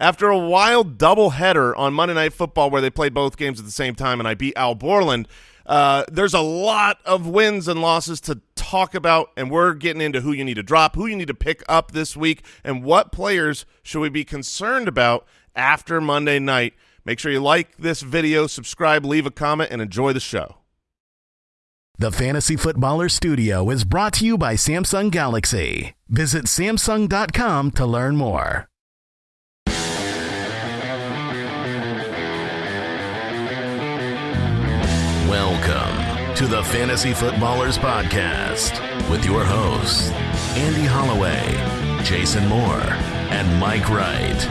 After a wild doubleheader on Monday Night Football where they played both games at the same time and I beat Al Borland, uh, there's a lot of wins and losses to talk about, and we're getting into who you need to drop, who you need to pick up this week, and what players should we be concerned about after Monday night. Make sure you like this video, subscribe, leave a comment, and enjoy the show. The Fantasy Footballer Studio is brought to you by Samsung Galaxy. Visit Samsung.com to learn more. Welcome to the Fantasy Footballers Podcast with your hosts, Andy Holloway, Jason Moore, and Mike Wright.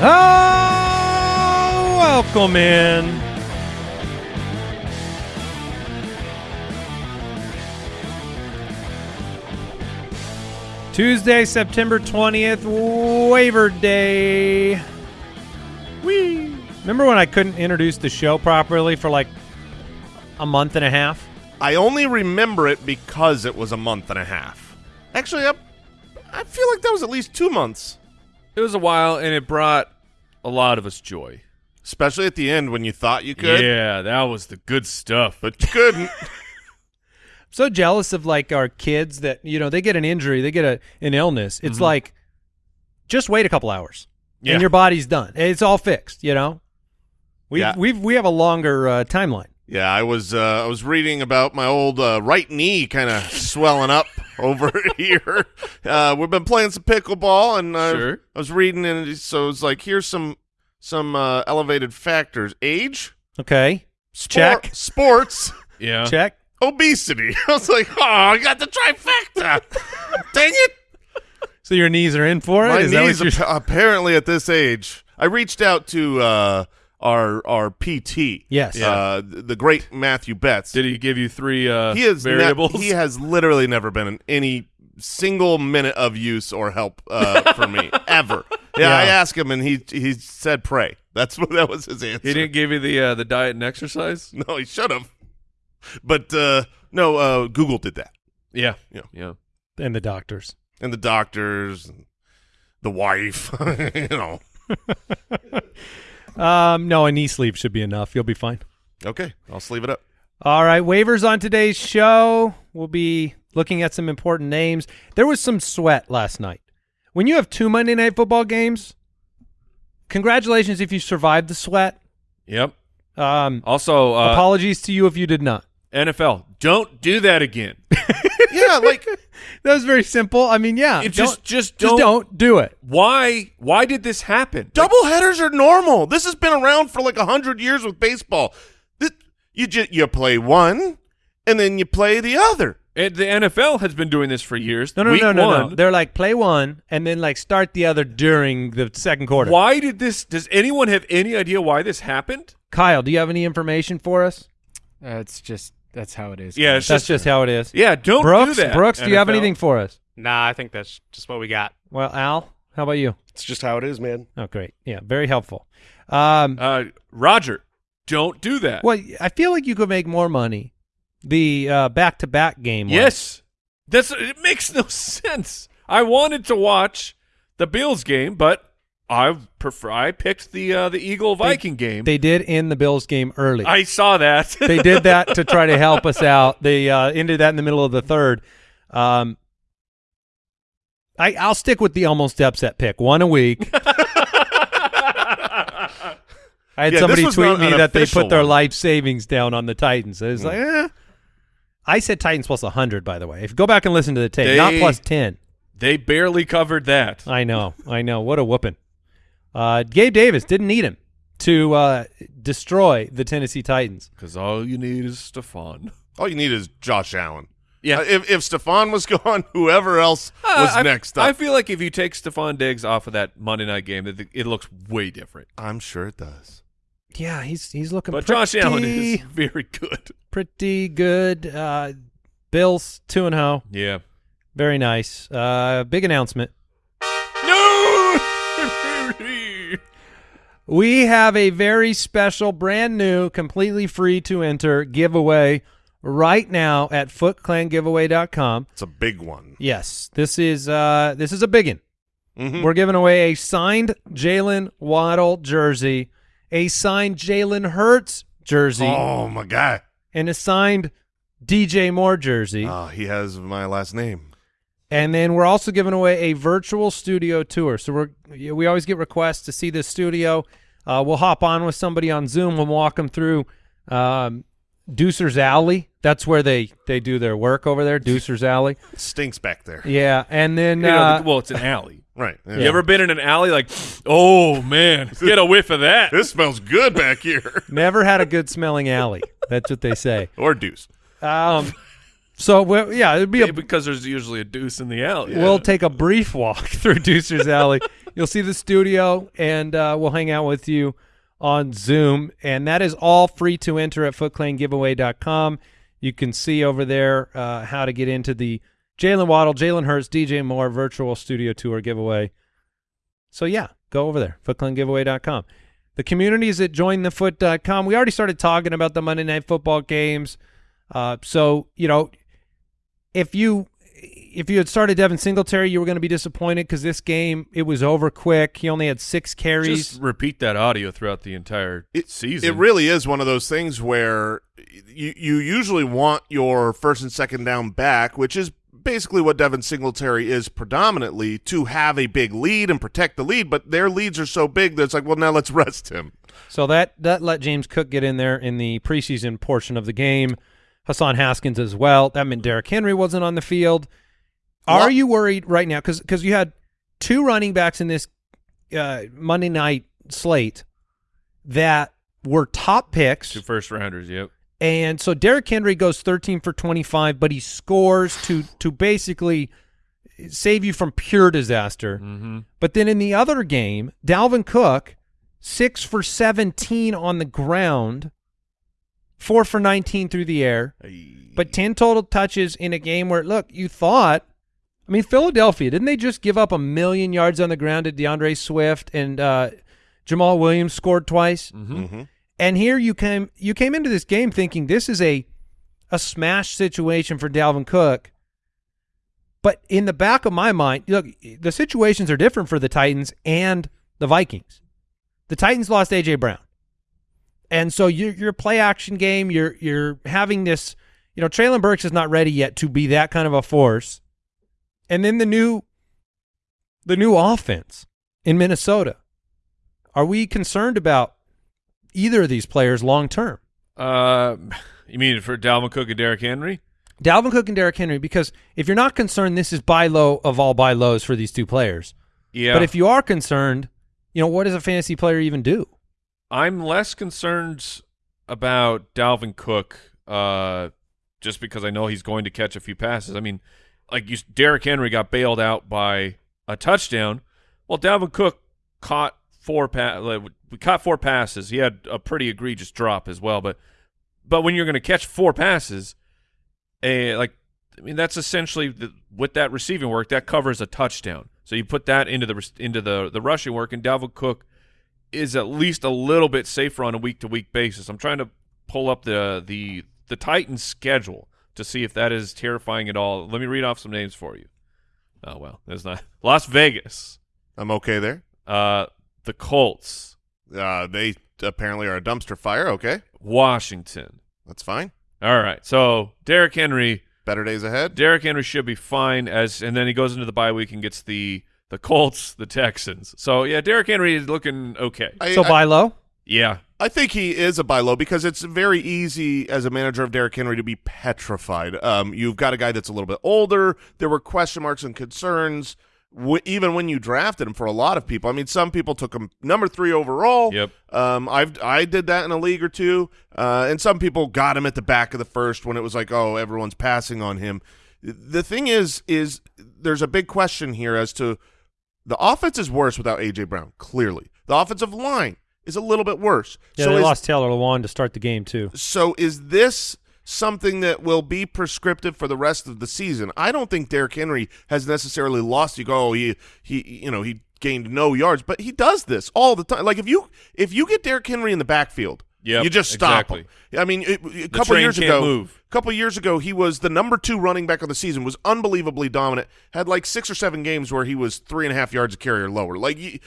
Oh, welcome in. Tuesday, September 20th, waiver day. Whee! Remember when I couldn't introduce the show properly for like a month and a half? I only remember it because it was a month and a half. Actually, I, I feel like that was at least two months, It was a while, and it brought a lot of us joy. especially at the end when you thought you could, Yeah, that was the good stuff. but you couldn't. so jealous of like our kids that you know they get an injury, they get a an illness. It's like just wait a couple hours Yeah. and your body's done. It's all fixed. You know, we Yeah. have we've we have a longer uh, timeline. Yeah, I was uh, I was reading about my old uh, right knee kind of swelling up over here. Uh, we've been playing some pickleball, and uh, Sure. I was reading, and so it's like here's some some uh, elevated factors: age, Okay, Check. sports, Yeah. check. Obesity. I was like, oh, I got the trifecta. Dang it! So your knees are in for it. My Is knees you're- appa- apparently at this age. I reached out to uh, our our PT. Yes. uh, the great Matthew Betts. Did he give you three uh, he has ne- variables? he has literally never been in any single minute of use or help uh, for me ever. Yeah, Yeah. I asked him and he he said pray. That's what that was his answer. He didn't give you the uh, the diet and exercise. No, he should have. But uh, no, uh, Google did that, Yeah. Yeah. Yeah. and the doctors. and the doctors, and the wife. you know. Um, no, a knee sleeve should be enough. You'll be fine. Okay, I'll sleeve it up. All right, waivers on today's show. We'll be looking at some important names. There was some sweat last night. When you have two Monday night football games, congratulations if you survived the sweat. Yep. Um, Also, uh, apologies to you if you did not. NFL, don't do that again. Yeah, like That was very simple. I mean, yeah, It don't- just just just don't, don't do it. Why? Why did this happen? double headers are normal. This has been around for like a hundred years with baseball. Th- You just you play one, and then you play the other. And the NFL has been doing this for years. No, no, Week no, no, one, no. They're like play one and then like start the other during the second quarter. Why did this? Does anyone have any idea why this happened? Kyle, do you have any information for us? Uh, it's just that's how it is. Yeah, it's That's just how it is. Yeah, don't Brooks, do that. Brooks, do you have anything for us? Nah, I think that's just what we got. Well, Al, how about you? It's just how it is, man. Oh, great. Yeah, very helpful. Um, Uh, Roger, don't do that. well, I feel like you could make more money. The uh, back-to-back game. was. Yes, that's it. Makes no sense. I wanted to watch the Bills game, but I prefer. I picked the uh, the Eagle Viking game. They did end the Bills game early. I saw that. they did that to try to help us out. They uh, ended that in the middle of the third. Um, I, I'll stick with the almost upset pick. One a week. I had Yeah, somebody tweet me that they put their one. Life savings down on the Titans. It's like, eh. I said Titans plus 100, by the way. If you go back and listen to the tape, not plus 10. they barely covered that. I know. I know. What a whooping. Uh, Gabe Davis didn't need him to uh, destroy the Tennessee Titans. Because all you need is Stefon. All you need is Josh Allen. Yeah. Uh, if if Stefon was gone, whoever else was I, next I feel like if you take Stefon Diggs off of that Monday night game, that it looks way different. I'm sure it does. Yeah, he's he's looking But pretty, Josh Allen is very good. pretty good. Uh, Bills 2 and 0. Yeah. Very nice. Uh, big announcement. We have a very special, brand new, completely free to enter giveaway right now at footclangiveaway.com. It's a big one. Yes, this is uh this is a big one. Mhm. We're giving away a signed Jaylen Waddle jersey, a signed Jalen Hurts jersey, Oh my god. and a signed DJ Moore jersey. Oh, he has my last name. And then we're also giving away a virtual studio tour. So we're we always get requests to see this studio. Uh, we'll hop on with somebody on Zoom. We'll walk them through um, Deucer's Alley. That's where they they do their work over there. Deucer's Alley. It stinks back there. Yeah, and then You know, uh, well, it's an alley. Right. You ever been in an alley like, oh man, get a whiff of that? This smells good back here. never had a good smelling alley. That's what they say. or deuce. Um, so we yeah, it'd be a because there's usually a deuce in the alley. We'll take a brief walk through Deucer's Alley. You'll see the studio, and uh, we'll hang out with you on Zoom. And that is all free to enter at footclangiveaway.com. You can see over there uh, how to get into the Jaylen Waddle, Jalen Hurts, DJ Moore virtual studio tour giveaway. So, yeah, go over there, footclangiveaway.com. The community is at jointhefoot.com. We already started talking about the Monday Night Football games. Uh, so, you know, if you if you had started Devin Singletary, you were going to be disappointed because this game it was over quick. He only had six carries. Just repeat that audio throughout the entire It, season. It really is one of those things where you you usually want your first and second down back, which is basically what Devin Singletary is predominantly, to have a big lead and protect the lead. But their leads are so big that it's like, well, now let's rest him. so that that let James Cook get in there in the preseason portion of the game. Hassan Haskins as well. That meant Derrick Henry wasn't on the field. Are Well- you worried right now? Because because you had two running backs in this uh, Monday night slate that were top picks. two first rounders. Yep. And so Derrick Henry goes 13 for 25, but he scores to to basically save you from pure disaster. Mm-hmm. But then in the other game, Dalvin Cook, 6 for 17 on the ground, 4 for 19 through the air, but 10 total touches in a game where, look, you thought, I mean, Philadelphia, didn't they just give up a million yards on the ground to D'Andre Swift and uh, Jamaal Williams scored twice? Mm-hmm. And here you came you came into this game thinking this is a a smash situation for Dalvin Cook. But in the back of my mind, look, the situations are different for the Titans and the Vikings. The Titans lost AJ Brown. And so your your play action game, you're you're having this, you know, Treylon Burks is not ready yet to be that kind of a force. And then the new the new offense in Minnesota. Are we concerned about either of these players long term? Uh, you mean for Dalvin Cook and Derrick Henry? Dalvin Cook and Derrick Henry, because if you're not concerned, this is buy low of all buy lows for these two players. Yeah. But if you are concerned, you know, what does a fantasy player even do? I'm less concerned about Dalvin Cook, uh, just because I know he's going to catch a few passes. I mean, like you, Derrick Henry got bailed out by a touchdown. Well, Dalvin Cook caught four pa- like, we caught four passes. He had a pretty egregious drop as well, but but when you're going to catch four passes, eh, like I mean, that's essentially the, with that receiving work that covers a touchdown. So you put that into the into the the rushing work, and Dalvin Cook is at least a little bit safer on a week to week basis. I'm trying to pull up the the the Titans schedule to see if that is terrifying at all. Let me read off some names for you. Oh well, there's not Las Vegas, I'm okay there. uh, the Colts, Uh, they apparently are a dumpster fire. Okay, Washington. that's fine. All right, so Derrick Henry, Better days ahead. Derrick Henry should be fine as, and then he goes into the bye week and gets the the Colts, the Texans. So yeah, Derrick Henry is looking okay. I, so I- buy low? Yeah, I think he is a buy low because it's very easy as a manager of Derrick Henry to be petrified. Um, you've got a guy that's a little bit older. There were question marks and concerns w- even when you drafted him for a lot of people. I mean, some people took him number three overall. Yep. Um, I've I did that in a league or two, uh, and some people got him at the back of the first when it was like, oh, everyone's passing on him. The thing is, is there's a big question here as to the offense is worse without AJ Brown. Clearly, the offensive line is a little bit worse. Yeah, so they is, lost Taylor Lewan to start the game too. so is this something that will be prescriptive for the rest of the season? I don't think Derrick Henry has necessarily lost. You go, oh, he he you know he gained no yards, but he does this all the time. Like if you if you get Derrick Henry in the backfield Yep, you just stop exactly. him. I mean, it, a couple years ago, move. a couple years ago, he was the number two running back of the season. Was unbelievably dominant. Had like six or seven games where he was three and a half yards a carry or lower. Like he,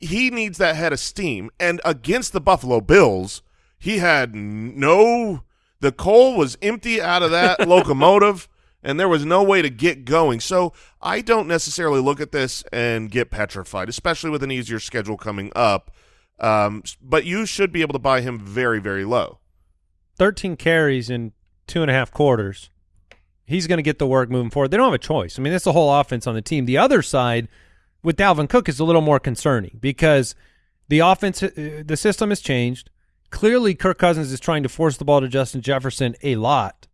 he needs that head of steam. And against the Buffalo Bills, he had no. The coal was empty out of that locomotive, and there was no way to get going. So I don't necessarily look at this and get petrified, especially with an easier schedule coming up. Um, but you should be able to buy him very, very low. 13 carries in two and a half quarters. He's going to get the work moving forward. They don't have a choice. I mean, that's the whole offense on the team. The other side with Dalvin Cook is a little more concerning because the offense, uh, the system has changed. Clearly, Kirk Cousins is trying to force the ball to Justin Jefferson a lot.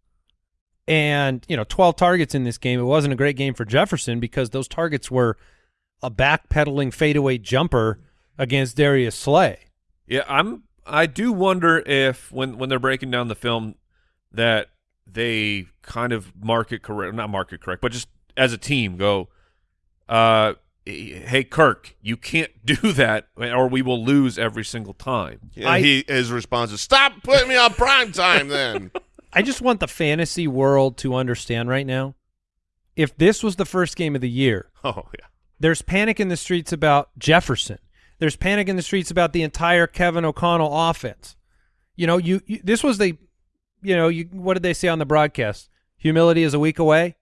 And, you know, 12 targets in this game. It wasn't a great game for Jefferson because those targets were a backpedaling fadeaway jumper against Darius Slay. Yeah, I'm. I do wonder if when when they're breaking down the film that they kind of market correct, not market correct, but just as a team go, uh, hey Kirk, you can't do that, or we will lose every single time. And I- he his response is, "Stop putting me on prime time." Then I just want the fantasy world to understand right now. If this was the first game of the year, oh yeah, there's panic in the streets about Jefferson. There's panic in the streets about the entire Kevin O'Connell offense. You know, you, you this was the, you know, you what did they say on the broadcast? Humility is a week away.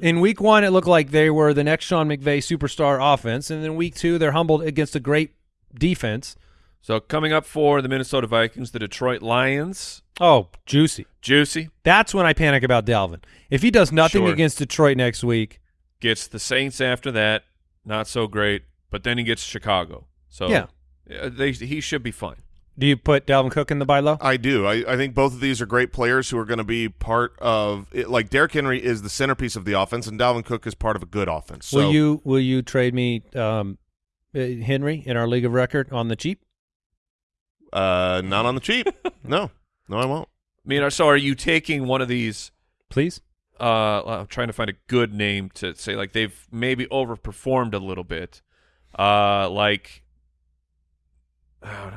In week one, it looked like they were the next Sean McVay superstar offense, and then week two, they're humbled against a great defense. So coming up for the Minnesota Vikings, the Detroit Lions, Oh, juicy! juicy That's when I panic about Dalvin. If he does nothing Sure. against Detroit next week, gets the Saints after that, not so great, but then he gets Chicago. So Yeah. yeah, they he should be fine. do you put Dalvin Cook in the buy low? I do. I, I think both of these are great players who are going to be part of it. Like Derrick Henry is the centerpiece of the offense, and Dalvin Cook is part of a good offense. So will you will you trade me um, uh, Henry in our league of record on the cheap? uh, not on the cheap. no, no, I won't. I mean, so are you taking one of these? Please. Uh, I'm trying to find a good name to say like they've maybe overperformed a little bit. Uh, like uh, I don't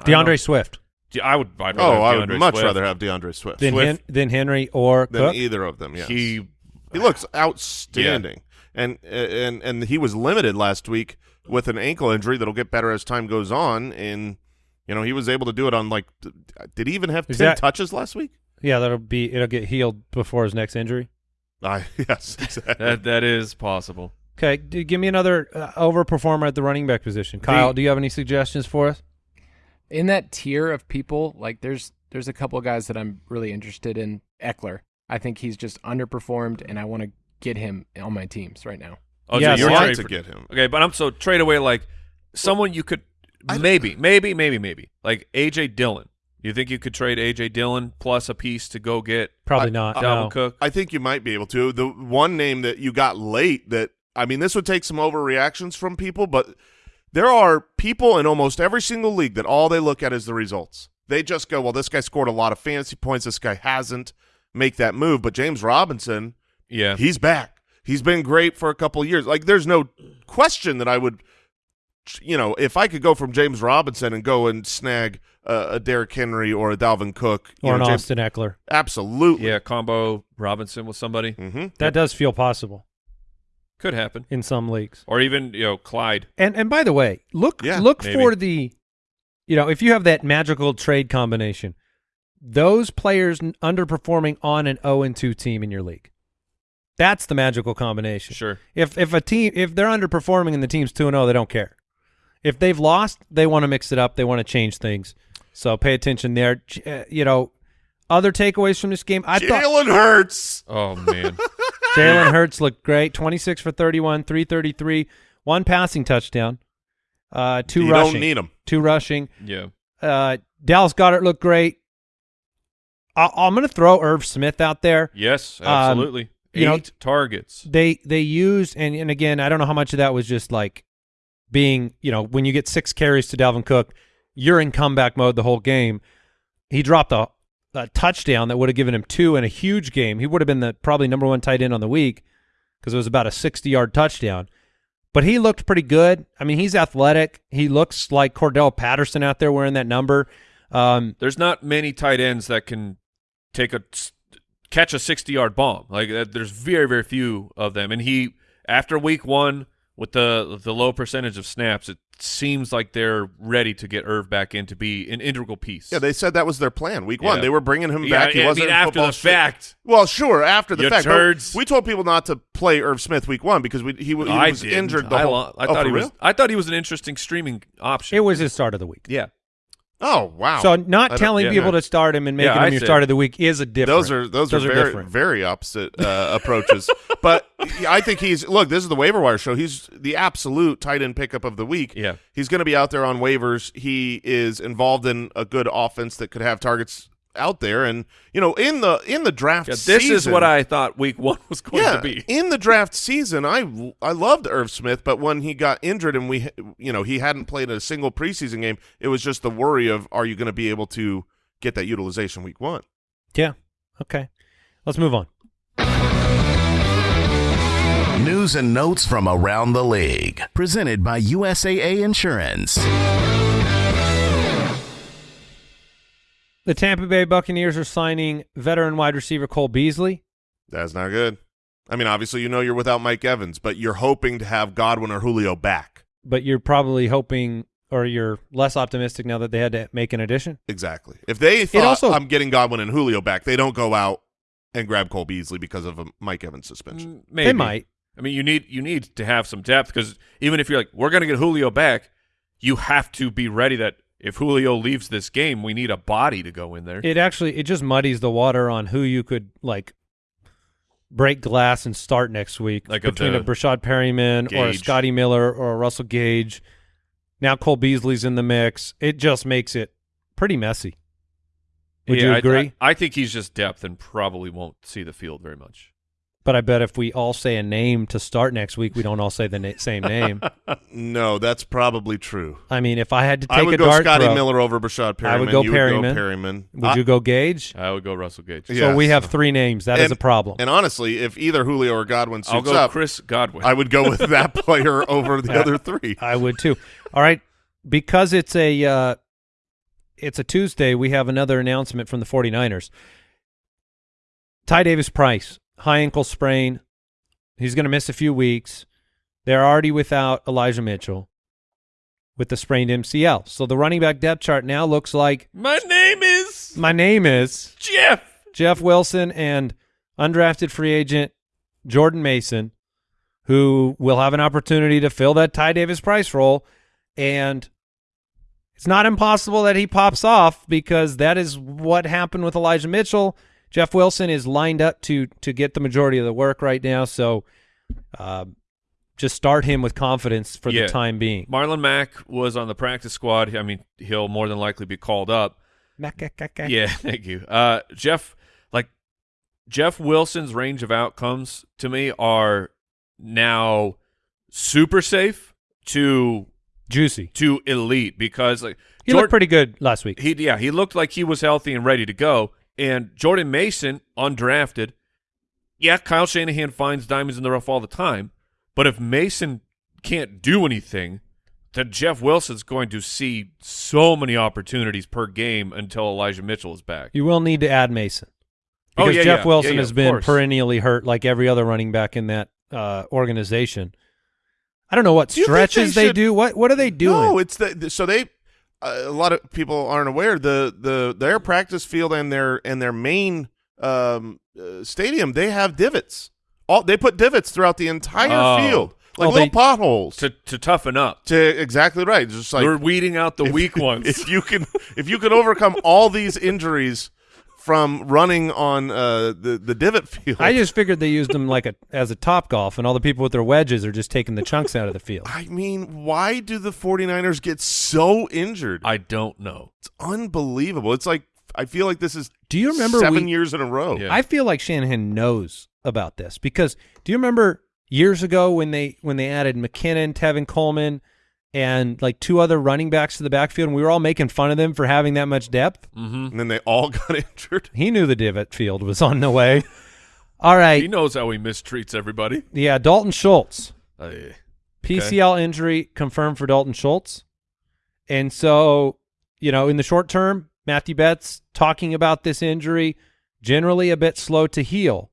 D'Andre know. Swift. D- I would. I'd rather Oh, I would much Swift. rather have D'Andre Swift than, Swift. Hen- then Henry or than Cook. either of them. Yes, He he looks outstanding, and and and he was limited last week with an ankle injury that'll get better as time goes on. And you know he was able to do it on like, did he even have Is ten that- touches last week? Yeah, that'll be it'll get healed before his next injury. I yes, exactly. that that is possible. Okay, give me another uh, overperformer at the running back position. Kyle, do you have any suggestions for us? In that tier of people, like there's there's a couple of guys that I'm really interested in. Ekeler, I think he's just underperformed, and I want to get him on my teams right now. Oh, Yes, so you're I want to for- get him. Okay, but I'm so trade away like someone you could I- maybe, maybe, maybe, maybe like AJ Dillon. You think you could trade AJ Dillon plus a piece to go get Probably I- not. Dalvin no. Cook? I think you might be able to. The one name that you got late that I mean, this would take some overreactions from people, but there are people in almost every single league that all they look at is the results. They just go, "Well, this guy scored a lot of fantasy points. This guy hasn't." Make that move, but James Robinson, Yeah, he's back. He's been great for a couple of years. Like, there's no question that I would, you know, if I could go from James Robinson and go and snag uh, a Derrick Henry or a Dalvin Cook, you Or know, an James- Austin Ekeler. absolutely. yeah, combo Robinson with somebody hmm That does feel possible could happen, in some leagues. or even you know Clyde. And and by the way, look Yeah, look maybe. for the you know, if you have that magical trade combination, those players underperforming on an 0 and 2 team in your league. That's the magical combination. Sure, If if a team if they're underperforming and the team's 2 and 0, they don't care. If they've lost, they want to mix it up, they want to change things. So pay attention there. Uh, you know, other takeaways from this game, I thought Jalen Hurts. oh man, Jalen Hurts looked great. 26 for 31, 333, one passing touchdown, uh, two you rushing. don't need him. two rushing. yeah, Uh, Dallas Goedert looked great. I- I'm going to throw Irv Smith out there. yes, Um, absolutely. you know- Eight targets. They they used and, and again, I don't know how much of that was just like being, you know, when you get six carries to Dalvin Cook, you're in comeback mode the whole game. He dropped a, a touchdown that would have given him two in a huge game. He would have been the probably number one tight end on the week because it was about a 60 yard touchdown. But he looked pretty good. I mean, he's athletic. He looks like Cordarrelle Patterson out there wearing that number. Um, There's not many tight ends that can take a catch a 60 yard bomb. Like uh, there's very very few of them. And he after week one with the the low percentage of snaps, it seems like they're ready to get Irv back in to be an integral piece. Yeah, they said that was their plan. Week one, they were bringing him Yeah, back. He I wasn't mean, after the shape. fact. Well, sure, after the You fact. turds. we told people not to play Irv Smith week one because we, he, w- he was didn't. injured. The I, whole, lo- I oh, thought for he was. real? I thought he was an interesting streaming option. it was his start of the week. yeah. Oh wow! So not telling yeah, people no. to start him and making Yeah, him your start of the week is a different. Those are those, are, very different. very opposite uh, approaches. But I think he's look. This is the waiver wire show. He's the absolute tight end pickup of the week. Yeah. he's going to be out there on waivers. He is involved in a good offense that could have targets out there, and you know in the in the draft. Yeah, this is what I thought week one was going yeah, to be. in the draft season, I I loved Irv Smith, but when he got injured and we, you know, he hadn't played a single preseason game, it was just the worry of are you going to be able to get that utilization week one? Yeah. Okay. Let's move on. News and notes from around the league. Presented by USAA Insurance. The Tampa Bay Buccaneers are signing veteran wide receiver Cole Beasley. That's not good. I mean, obviously, you know you're without Mike Evans, but you're hoping to have Godwin or Julio back. but you're probably hoping or you're less optimistic now that they had to make an addition. Exactly. If they thought also- I'm getting Godwin and Julio back, they don't go out and grab Cole Beasley because of a Mike Evans suspension. Mm, Maybe They might. I mean, you need you need to have some depth because even if you're like, we're going to get Julio back, you have to be ready that if Julio leaves this game, we need a body to go in there. It actually it just muddies the water on who you could like break glass and start next week Like between a Breshad Perriman or a Scotty Miller or a Russell Gage. Now Cole Beasley's in the mix. It just makes it pretty messy. Would Yeah, you I- agree? I, I think he's just depth and probably won't see the field very much. But I bet if we all say a name to start next week, we don't all say the na- same name. No, that's probably true. I mean, if I had to take I would a go dart Scotty throw, Miller over Breshad Perriman. I would go you Perriman. Would go Perriman. would I- you go Gage? I would go Russell Gage. Yeah. So we have three names. That is And- a problem. And honestly, if either Julio or Godwin I'll suits go up, Chris Godwin. I would go with that player over the other three. I would too. All right, because it's a uh, it's a Tuesday, we have another announcement from the 49ers. Ty Davis Price, high ankle sprain. He's going to miss a few weeks. They're already without Elijah Mitchell with the sprained MCL. So the running back depth chart now looks like My name is my name is Jeff. Jeff Wilson and undrafted free agent Jordan Mason, who will have an opportunity to fill that Ty Davis Price role. And it's not impossible that he pops off because that is what happened with Elijah Mitchell. Jeff Wilson is lined up to to get the majority of the work right now. So uh, just start him with confidence for Yeah. the time being. Marlon Mack was on the practice squad. I mean, he'll more than likely be called up. Yeah, thank you. Uh, Jeff, like Jeff Wilson's range of outcomes to me are now super safe to Juicy. to elite because like He Jord- looked pretty good last week. he yeah he looked like he was healthy and ready to go. And Jordan Mason undrafted, yeah, Kyle Shanahan finds diamonds in the rough all the time, but if Mason can't do anything, then Jeff Wilson's going to see so many opportunities per game until Elijah Mitchell is back. You will need to add Mason. Oh, Because yeah, Jeff yeah. Wilson Yeah, has been course. perennially hurt like every other running back in that uh, organization. I don't know what Do stretches they they, should- do. What what are they doing? No, it's the so they. Uh, a lot of people aren't aware the the their practice field and their and their main um, uh, stadium they have divots. All they put divots throughout the entire Oh. field, like Oh, little they- potholes. to to toughen up. To exactly right, just like We're weeding out the if- weak ones. If you can, if you can overcome all these injuries from running on uh, the the divot field, I just figured they used them like a as a top golf, and all the people with their wedges are just taking the chunks out of the field. I mean, why do the 49ers get so injured? I don't know. it's unbelievable. It's like I feel like this is Do you remember seven we- years in a row. Yeah. I feel like Shanahan knows about this because do you remember years ago when they when they added McKinnon, Tevin Coleman, and like two other running backs to the backfield, and we were all making fun of them for having that much depth? Mm-hmm. And then they all got injured. He knew the divot field was on the way. All right, He knows how he mistreats everybody. yeah, Dalton Schultz. Uh, PCL injury confirmed for Dalton Schultz. And so, you know, in the short term, Matthew Betts talking about this injury, generally a bit slow to heal.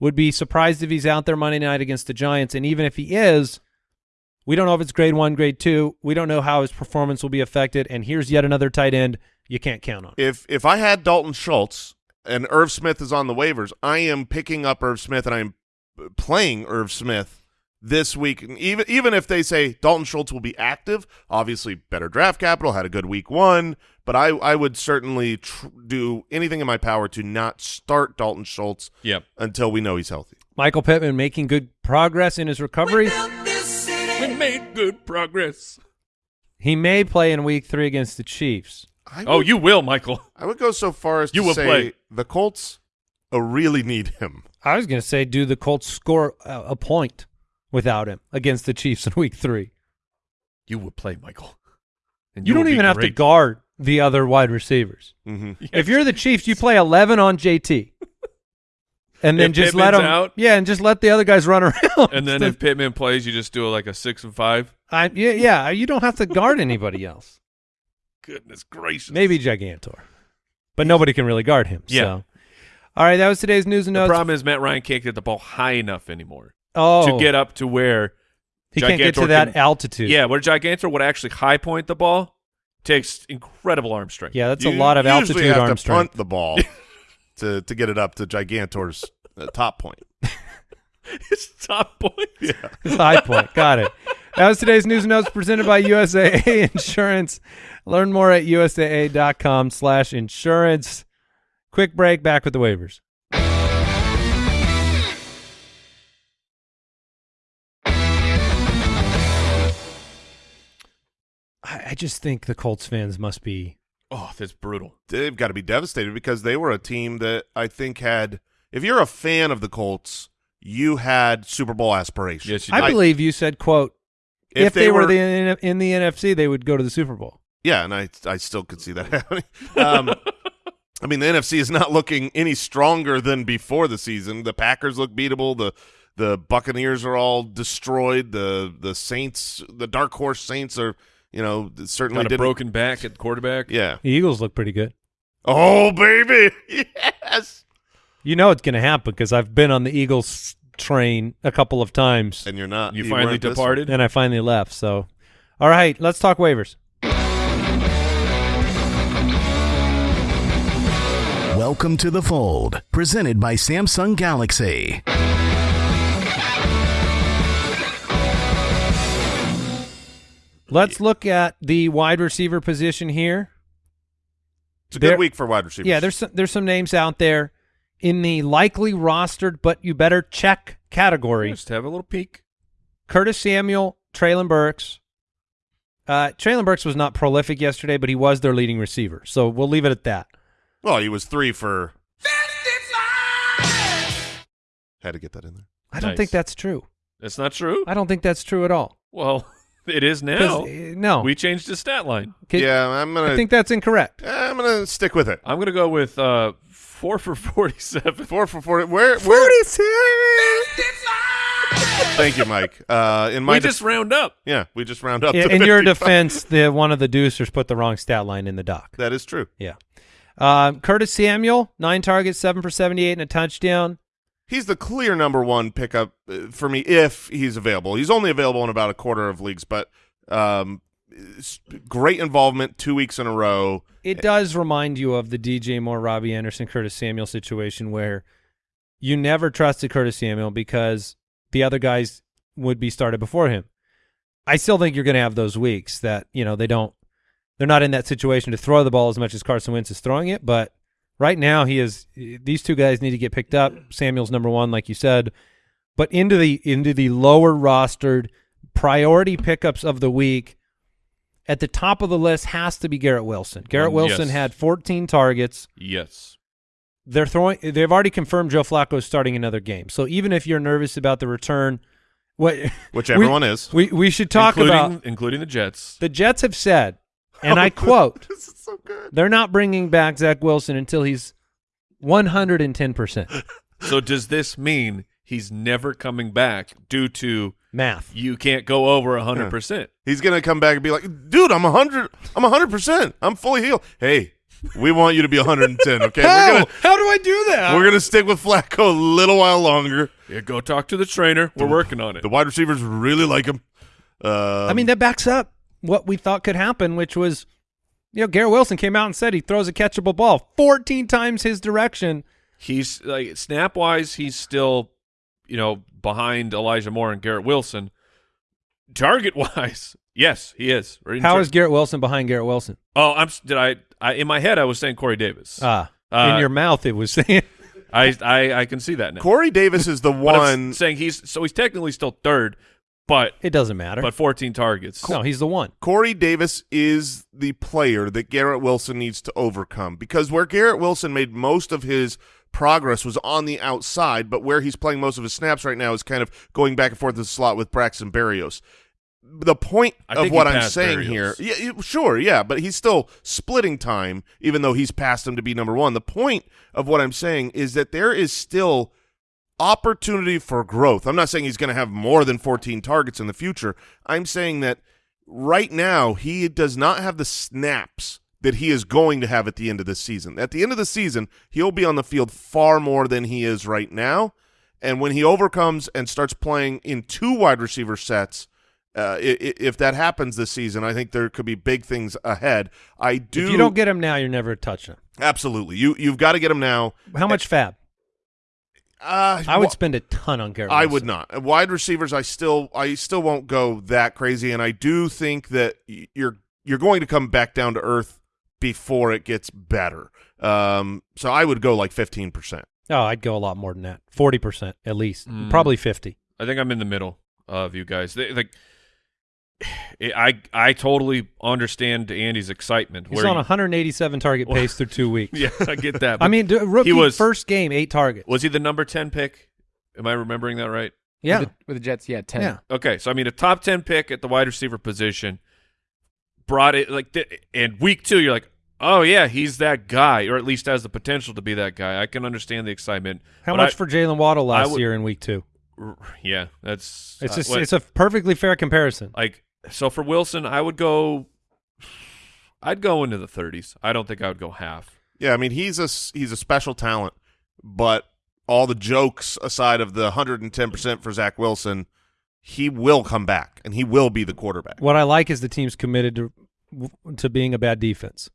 Would be surprised if he's out there Monday night against the Giants. And even if he is, we don't know if it's grade one, grade two. We don't know how his performance will be affected. And here's yet another tight end you can't count on. If if I had Dalton Schultz and Irv Smith is on the waivers, I am picking up Irv Smith and I am playing Irv Smith this week. And even even if they say Dalton Schultz will be active, obviously better draft capital, had a good week one, but I I would certainly tr- do anything in my power to not start Dalton Schultz Yep. until we know he's healthy. Michael Pittman making good progress in his recovery. We made good progress. He may play in week three against the Chiefs. I Oh, would- you will, Michael. I would go so far as You to will say play. the Colts uh, really need him. I was going to say, do the Colts score a, a point without him against the Chiefs in week three? You will play, Michael. And You, don't will be even have to guard the other wide receivers. hmm If you're the Chiefs, you play 11 on JT. And then If just let him out? yeah, and just let the other guys run around. And then if Pittman plays, you just do like a six and five. I, yeah, yeah, you don't have to guard anybody else. Goodness gracious. Maybe Gigantor, but nobody can really guard him. Yeah. So. All right, that was today's news and The notes. problem is Matt Ryan can't get the ball high enough anymore oh, to get up to where he can't get to Gigantor that can- altitude. Yeah, where Gigantor would actually high point the ball takes incredible arm strength. yeah, that's You a lot of altitude have arm to strength. punt the ball to to get it up to Gigantor's uh, top point. His top point. Yeah. High point. Got it. That was today's news and notes presented by USAA Insurance. Learn more at usaa.com slash insurance. Quick break, back with the waivers. I, I just think the Colts fans must be Oh, that's brutal. They've got to be devastated because they were a team that I think had. If you're a fan of the Colts, you had Super Bowl aspirations. Yes, you I did. believe you said, quote, if, If they, they were, were- the, in, in the NFC, they would go to the Super Bowl. Yeah, and I I still could see that happening. Um, I mean, the NFC is not looking any stronger than before the season. The Packers look beatable. The the Buccaneers are all destroyed. The the Saints, the dark horse Saints, are you know certainly Got a didn't. broken back at quarterback. Yeah. The Eagles look pretty good. Oh baby, yes. You know it's going to happen because I've been on the Eagles train a couple of times, And you're not. You you finally weren't this departed. and I finally left. So, all right, let's talk waivers. Welcome to the fold, presented by Samsung Galaxy. Let's look at the wide receiver position here. It's a There- good week for wide receivers. Yeah, there's some, there's some names out there in the likely rostered, but you better check category. Just have a little peek. Curtis Samuel, Treylon Burks. Uh, Treylon Burks was not prolific yesterday, but he was their leading receiver. So we'll leave it at that. Well, he was three for. Had to get that in there. I don't Nice. think that's true. That's not true. I don't think that's true at all. Well, it is 'Cause, now. uh, no, We changed the stat line. Okay, yeah, I'm gonna. I think that's incorrect. I'm gonna stick with it. I'm gonna go with uh, four for forty-seven. Four for forty. Where? Where? Thank you, Mike. Uh, in my we just round up. yeah, we just round up. In, to in your defense, the one of the deucers put the wrong stat line in the doc. that is true. Yeah. Um, Curtis Samuel, nine targets, seven for 78 and a touchdown. He's the clear number one pickup uh, for me if he's available. He's only available in about a quarter of leagues, but um, great involvement two weeks in a row. It does remind you of the DJ Moore, Robbie Anderson, Curtis Samuel situation where you never trusted Curtis Samuel because the other guys would be started before him. I still think you're going to have those weeks that, you know, they don't, they're not in that situation to throw the ball as much as Carson Wentz is throwing it, but right now he is, these two guys need to get picked up. Samuel's number one, like you said, but into the, into the lower rostered priority pickups of the week, at the top of the list has to be Garrett Wilson. Garrett Um, Wilson yes. had 14 targets. Yes. They're throwing. They've already confirmed Joe Flacco is starting another game. So even if you're nervous about the return, what Which we- everyone is. we we should talk including, about. including the Jets. The Jets have said, and I quote, This is so good. they're not bringing back Zach Wilson until he's 110 percent So does this mean he's never coming back due to math. you can't go over hundred percent? He's gonna come back and be like, "Dude, I'm a hundred. I'm a hundred percent. I'm fully healed." Hey, We want you to be 110. Okay, How? we're gonna How do I do that? we're gonna stick with Flacco a little while longer. Yeah, go talk to the trainer. We're working on it. The wide receivers really like him. Um, I mean, that backs up what we thought could happen, which was, you know, Garrett Wilson came out and said he throws a catchable ball 14 times his direction. He's like snap wise, he's still, you know, behind Elijah Moore and Garrett Wilson. Target wise, yes, he is. Or in How ter- is Garrett Wilson behind Garrett Wilson? Oh, I'm. Did I, I? In my head, I was saying Corey Davis. Ah, Uh, in your mouth, it was saying. I, I, I can see that now. Corey Davis is the one. saying he's so he's technically still third, but it doesn't matter. but 14 targets. no, he's the one. Corey Davis is the player that Garrett Wilson needs to overcome because where Garrett Wilson made most of his progress was on the outside, but where he's playing most of his snaps right now is kind of going back and forth in the slot with Braxton Berrios. The point of what I'm saying Berrios. here, yeah, sure, yeah, but he's still splitting time, even though he's passed him to be number one. The point of what I'm saying is that there is still opportunity for growth. I'm not saying he's going to have more than 14 targets in the future. I'm saying that right now he does not have the snaps that he is going to have at the end of the season. At the end of the season, he'll be on the field far more than he is right now. And when he overcomes and starts playing in two wide receiver sets, uh, if that happens this season, I think there could be big things ahead. I do. If you don't get him now, you're never touching him. absolutely. You you've got to get him now. How much fab? Uh, I would wh- spend a ton on Garrett. I Wilson. would not. Wide receivers, I still, I still won't go that crazy, and I do think that you're you're going to come back down to earth before it gets better. Um, so I would go like fifteen percent. Oh, I'd go a lot more than that. 40% at least. Mm. Probably 50. I think I'm in the middle of you guys. They, like, I I totally understand Andy's excitement. He's where on you- 187 target pace through two weeks. yeah, I get that. I mean, d- rookie was- first game, eight targets. was he the number 10 pick? Am I remembering that right? yeah. With the, with the Jets, yeah, ten. Yeah. Okay, so I mean, a top 10 pick at the wide receiver position brought it like, th- and week two, you're like, oh yeah, he's that guy, or at least has the potential to be that guy. I can understand the excitement. How much I- for Jaylen Waddle last would- year in week two? Yeah, that's It's uh, just, what- it's a perfectly fair comparison. like so for Wilson, I would go. I'd go into the 30s. I don't think I would go half. Yeah, I mean he's a s- he's a special talent, but all the jokes aside of the 110 percent for Zach Wilson, he will come back and he will be the quarterback. What I like is the team's committed to to being a bad defense.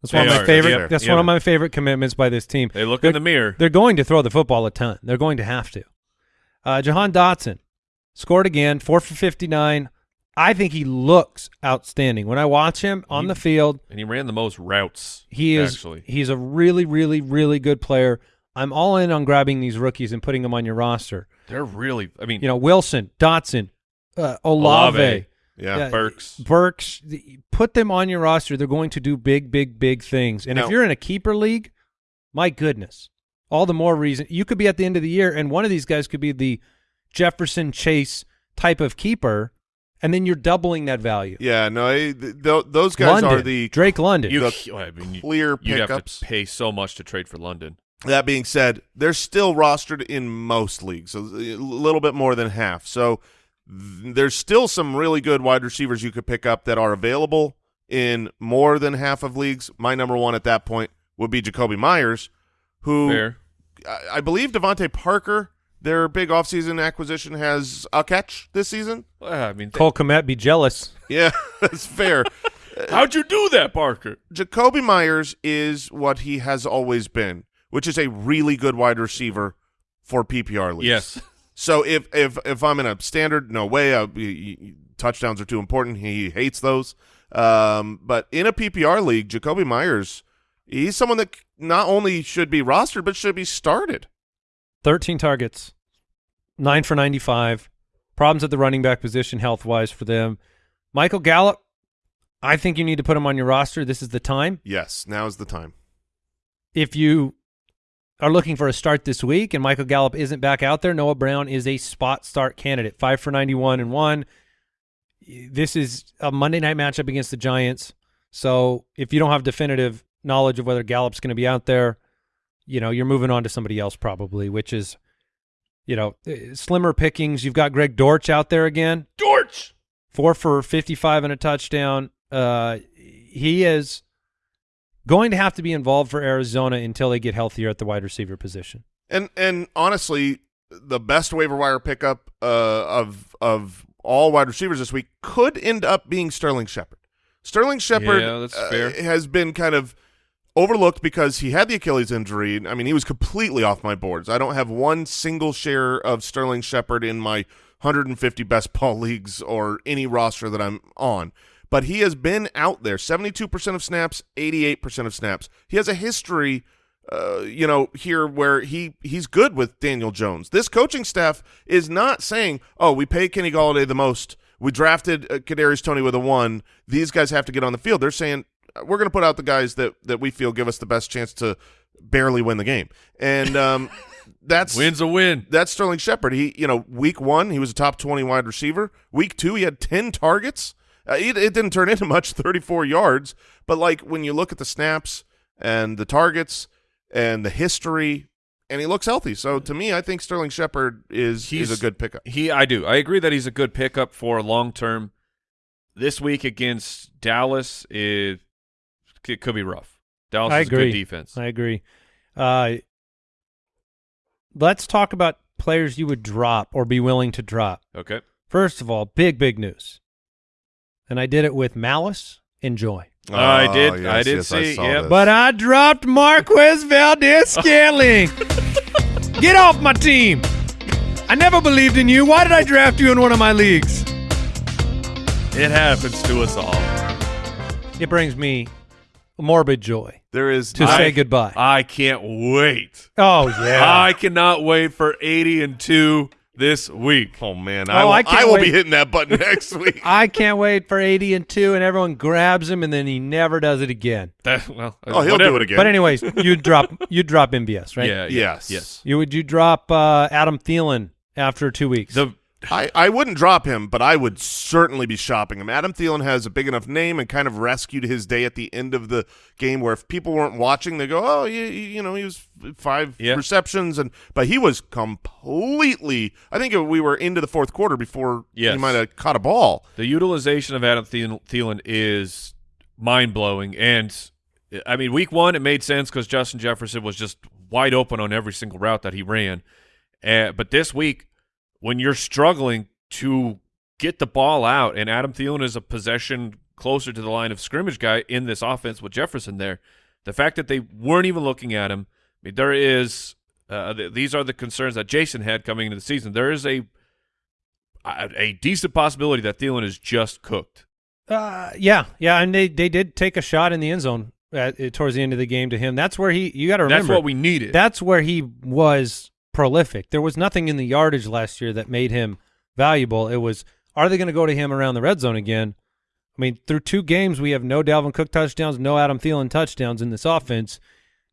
That's They one of my are. favorite. Yeah. That's Yeah. one of my favorite commitments by this team. They look They're- in the mirror. They're going to throw the football a ton. They're going to have to. Uh, Jahan Dotson scored again, four for fifty nine. I think he looks outstanding when I watch him on He- the field. and he ran the most routes. He is actually. he's a really, really, really good player. I'm all in on grabbing these rookies and putting them on your roster. They're really. I mean, You know, Wilson, Dotson, uh, Olave, Olave. Yeah, Yeah. Burks. Burks. Put them on your roster. They're going to do big, big, big things. And Now- if you're in a keeper league, my goodness, all the more reason you could be at the end of the year, and one of these guys could be the Jefferson Chase type of keeper, and then you're doubling that value. yeah. No, I- th- th- those guys London, are the Drake London. You, the I mean, you, clear you'd have to pay so much to trade for London. That being said, they're still rostered in most leagues, so uh, a little bit more than half. So th- there's still some really good wide receivers you could pick up that are available in more than half of leagues. My number one at that point would be Jakobi Meyers, who I, I believe DeVante Parker, their big offseason acquisition, has a catch this season. Well, I mean, th- Cole Kmet be jealous. Yeah, that's fair. how'd you do that, Parker? Jakobi Meyers is what he has always been, which is a really good wide receiver for PPR leagues. Yes. So if if if I'm in a standard, no way. Uh, y- y- touchdowns are too important. He hates those. Um, but in a PPR league, Jakobi Meyers, he's someone that not only should be rostered but should be started. 13 targets, nine for 95. Problems at the running back position health wise for them. Michael Gallup, I think you need to put him on your roster. This is the time. Yes, now is the time. If you are looking for a start this week and Michael Gallup isn't back out there, Noah Brown is a spot start candidate. Five for 91 and one. This is a Monday night matchup against the Giants. So if you don't have definitive knowledge of whether Gallup's going to be out there, you know, you're moving on to somebody else probably, which is, you know, eh, slimmer pickings. You've got Greg Dortch out there again, Dortch. four for 55 and a touchdown. Uh, he is going to have to be involved for Arizona until they get healthier at the wide receiver position. And and honestly, the best waiver wire pickup uh, of of all wide receivers this week could end up being Sterling Shepard. Sterling Shepard Yeah, uh, has been kind of overlooked because he had the Achilles injury. I mean, he was completely off my boards. I don't have one single share of Sterling Shepard in my 150 best ball leagues or any roster that I'm on. But he has been out there 72% of snaps, 88% of snaps. He has a history uh, you know, here where he he's good with Daniel Jones. This coaching staff is not saying, "Oh, we pay Kenny Golladay the most. We drafted uh, Kadarius Toney with a one. These guys have to get on the field." They're saying, "We're going to put out the guys that that we feel give us the best chance to barely win the game." And um, that's Win's a win. that's Sterling Shepard. He, you know, week one he was a top twenty wide receiver. Week two he had ten targets. Uh, it, it didn't turn into much, thirty four yards. But like when you look at the snaps and the targets and the history, and he looks healthy. So to me, I think Sterling Shepard is He's- is a good pickup. He, I do. I agree that he's a good pickup for long term. This week against Dallas, it, it could be rough. Dallas I is a agree. good defense. I agree. Uh, let's talk about players you would drop or be willing to drop. okay. First of all, big big news, and I did it with malice and joy. I did- Oh, I did yes, see, saw yep. But I dropped Marquez Valdes Scantling. Get off my team. I never believed in you. Why did I draft you in one of my leagues? It happens to us all. It brings me morbid joy there is to I- say goodbye. I can't wait. oh yeah. I cannot wait for 80 and 2 this week. Oh man, Oh, I will, I I will be hitting that button next week. I can't wait for 80 and 2 and everyone grabs him and then he never does it again. That, well, oh, he'll whatever. do it again. But anyways, you drop you drop MVS, right? Yeah, yeah, Yes. Yes. You would you drop uh, Adam Thielen after 2 weeks? The I, I wouldn't drop him, but I would certainly be shopping him. Adam Thielen has a big enough name and kind of rescued his day at the end of the game where if people weren't watching, they go, oh, you, you know, he was five Yeah. receptions. and But he was completely – I think we were into the fourth quarter before he Yes. might have caught a ball. the utilization of Adam Thielen, Thielen is mind blowing, and I mean, week one it made sense because Justin Jefferson was just wide open on every single route that he ran. Uh, but this week, when you're struggling to get the ball out, and Adam Thielen is a possession closer to the line of scrimmage guy in this offense with Jefferson there, the fact that they weren't even looking at him, I mean, there is. Uh, th- these are the concerns that Jason had coming into the season. There is a a, a decent possibility that Thielen is just cooked. Uh, yeah, yeah, and they they did take a shot in the end zone at, towards the end of the game to him. That's where he. You got to remember That's what we needed. That's where he was prolific. There was nothing in the yardage last year that made him valuable. It was are they going to go to him around the red zone again? I mean, through two games we have no Dalvin Cook touchdowns, no Adam Thielen touchdowns in this offense,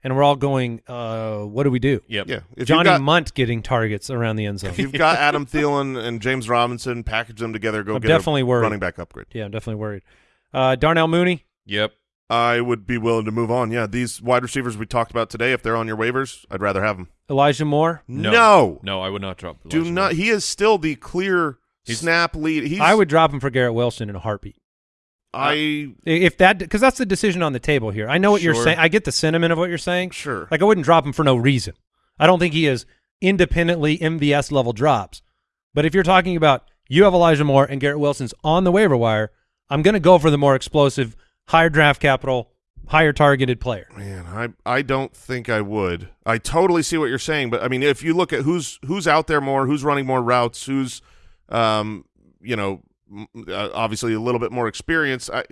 and we're all going, uh, what do we do? yep. Yeah. If Johnny got, Mundt getting targets around the end zone. if you've got Adam Thielen and James Robinson, package them together, go I'm get definitely a worried. running back upgrade. yeah, I'm definitely worried. Uh, Darnell Mooney, Yep. I would be willing to move on. Yeah, these wide receivers we talked about today, if they're on your waivers, I'd rather have them. Elijah Moore. No. no. No, I would not drop. Do not. Moore. He is still the clear He's- snap lead. He's, I would drop him for Garrett Wilson in a heartbeat. I If that, because that's the decision on the table here. I know what you're saying. I get the sentiment of what you're saying. sure. Like I wouldn't drop him for no reason. I don't think he is independently MVS level drops. But if you're talking about you have Elijah Moore and Garrett Wilson's on the waiver wire, I'm going to go for the more explosive, higher draft capital, higher targeted player. Man, I I don't think I would. I totally see what you're saying, but I mean, if you look at who's who's out there more, who's running more routes, who's, um, you know, uh, obviously a little bit more experience. I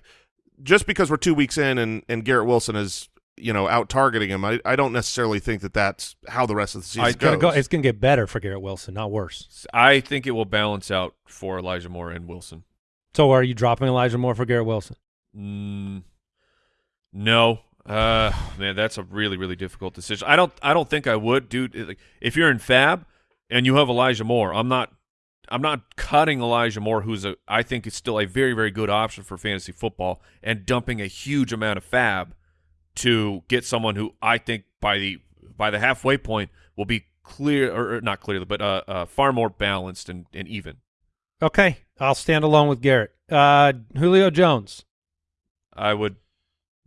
just because we're two weeks in and and Garrett Wilson is you know out targeting him, I I don't necessarily think that that's how the rest of the season I It's going to goes. go. It's going to get better for Garrett Wilson, not worse. I think it will balance out for Elijah Moore and Wilson. So are you dropping Elijah Moore for Garrett Wilson? Mm, no. Uh, man, that's a really, really difficult decision. I don't, I don't think I would, dude. Like, If you're in FAAB and you have Elijah Moore, I'm not, I'm not cutting Elijah Moore, who's a, I think is still a very, very good option for fantasy football, and dumping a huge amount of FAAB to get someone who I think by the by the halfway point will be clear, or, or not clearly, but uh, uh, far more balanced and, and even. Okay, I'll stand alone with Garrett. Uh, Julio Jones. I would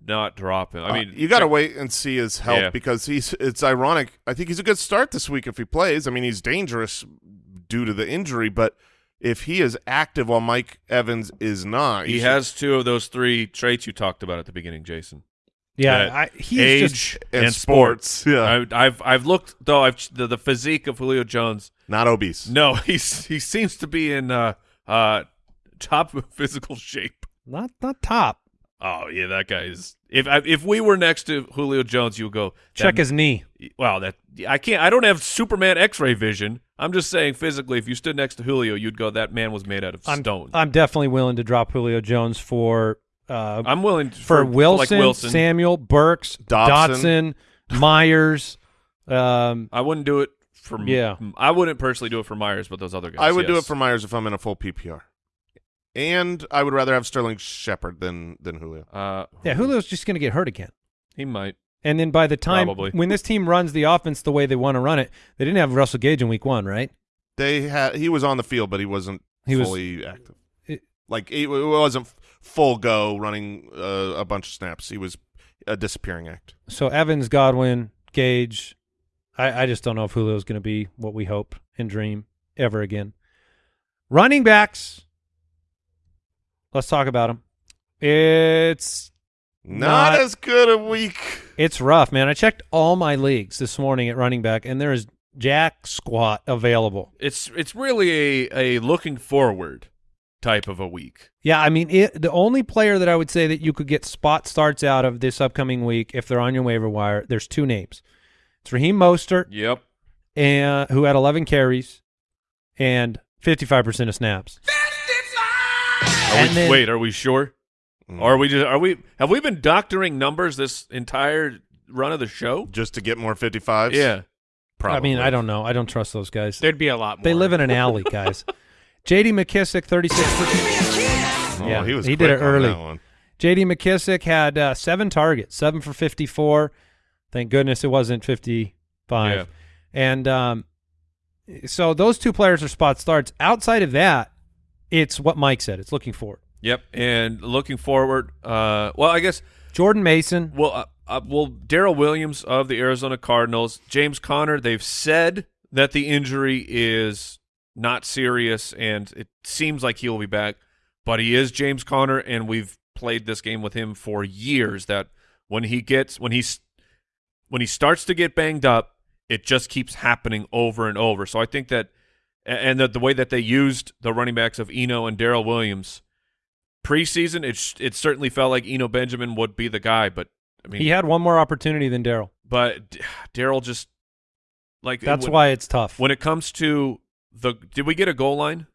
not drop him. I Uh, mean, you got to wait and see his health Yeah. because he's. It's ironic. I think he's a good start this week if he plays. I mean, he's dangerous due to the injury, but if he is active while Mike Evans is not, He should- has two of those three traits you talked about at the beginning, Jason. Yeah, That I, he's age just and, and sports. Yeah, I, I've I've looked though. I've the, the physique of Julio Jones. not obese. No, he's he seems to be in uh uh top physical shape. not not top. Oh yeah, that guy's. If I, if we were next to Julio Jones, you would go Check his knee. Wow, that I can't. I don't have Superman X-ray vision. I'm just saying physically, if you stood next to Julio, you'd go that man was made out of I'm stone. I'm definitely willing to drop Julio Jones for uh, I'm willing to, for, for, Wilson, like Wilson. Samuel, Burks, Dobson. Dotson, Myers. Um, I wouldn't do it for. Yeah. I wouldn't personally do it for Myers, but those other guys. I would do it for Myers if I'm in a full PPR, and I would rather have Sterling Shepard than than Julio. Uh, yeah, Julio's just going to get hurt again. he might. And then by the time Probably. when this team runs the offense the way they want to run it, they didn't have Russell Gage in week one, right? They had he was on the field, but he wasn't He was- fully active. It- like it, it wasn't full go running uh, a bunch of snaps. He was a disappearing act. So Evans, Godwin, Gage. I, I just don't know if Julio's going to be what we hope and dream ever again. Running backs. Let's talk about them. It's Not, Not- as good a week. it's rough, man. I checked all my leagues this morning at running back, and there is jack squat available. It's it's really a a looking forward type of a week. Yeah, I mean, it, the only player that I would say that you could get spot starts out of this upcoming week, if they're on your waiver wire, there's two names. It's Raheem Mostert, Yep. and who had 11 carries and 55% of snaps. Are And we, then- wait, are we sure? Mm. Or are we just are we have we been doctoring numbers this entire run of the show? just to get more 55s? Yeah. Probably. I mean, I don't know. I don't trust those guys. There'd be a lot more. They live in an alley, guys. J.D. McKissic, 36%. Oh, Yeah, he was he did quick it on early. that one. J.D. McKissic had uh, seven targets, seven for 54. Thank goodness it wasn't 55. Yeah. And um, so those two players are spot starts. Outside of that, it's what Mike said. It's looking forward. Yep. And looking forward, uh, well, I guess Jordan Mason. well, uh, uh, well, Darrel Williams of the Arizona Cardinals, James Conner. They've said that the injury is not serious, and it seems like he'll be back. But he is James Conner, and we've played this game with him for years. That when he gets when he's when he starts to get banged up, it just keeps happening over and over. So I think that, and the, the way that they used the running backs of Eno and Darrel Williams preseason, it it certainly felt like Eno Benjamin would be the guy. But I mean, He had one more opportunity than Darrel. but Darrel just like That's when, why it's tough. when it comes to the did we get a goal line